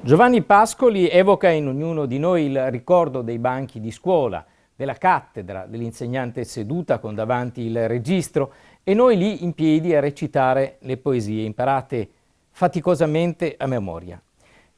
Giovanni Pascoli evoca in ognuno di noi il ricordo dei banchi di scuola, della cattedra, dell'insegnante seduta con davanti il registro e noi lì in piedi a recitare le poesie imparate faticosamente a memoria.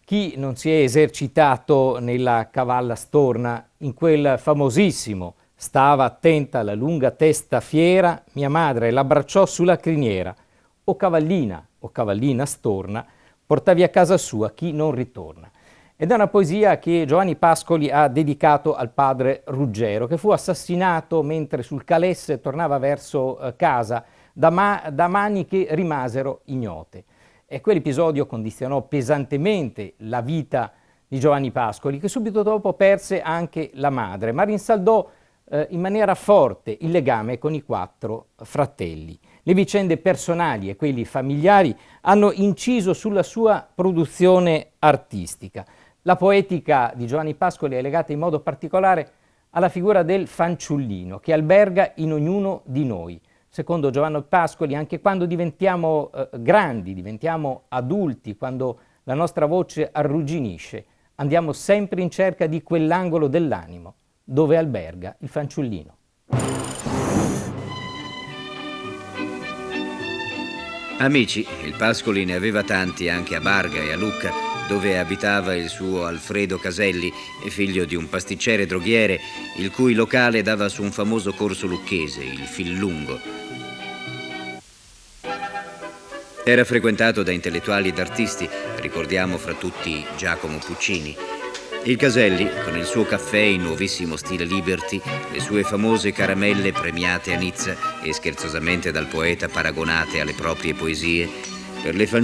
Chi non si è esercitato nella cavalla storna, in quel famosissimo stava attenta alla lunga testa fiera, mia madre l'abbracciò sulla criniera, o cavallina o cavallina storna, portavi a casa sua chi non ritorna. Ed è una poesia che Giovanni Pascoli ha dedicato al padre Ruggero, che fu assassinato mentre sul Calesse tornava verso eh, casa da, ma da mani che rimasero ignote. E quell'episodio condizionò pesantemente la vita di Giovanni Pascoli, che subito dopo perse anche la madre, ma rinsaldò eh, in maniera forte il legame con i quattro fratelli. Le vicende personali e quelli familiari hanno inciso sulla sua produzione artistica. La poetica di Giovanni Pascoli è legata in modo particolare alla figura del fanciullino che alberga in ognuno di noi. Secondo Giovanni Pascoli, anche quando diventiamo eh, grandi, diventiamo adulti, quando la nostra voce arrugginisce, andiamo sempre in cerca di quell'angolo dell'animo dove alberga il fanciullino. Amici, il Pascoli ne aveva tanti anche a Barga e a Lucca, dove abitava il suo Alfredo Caselli, figlio di un pasticcere droghiere, il cui locale dava su un famoso corso lucchese, il Fillungo. Era frequentato da intellettuali ed artisti, ricordiamo fra tutti Giacomo Puccini. Il Caselli, con il suo caffè in nuovissimo stile Liberty, le sue famose caramelle premiate a Nizza e scherzosamente dal poeta paragonate alle proprie poesie, per le famiglie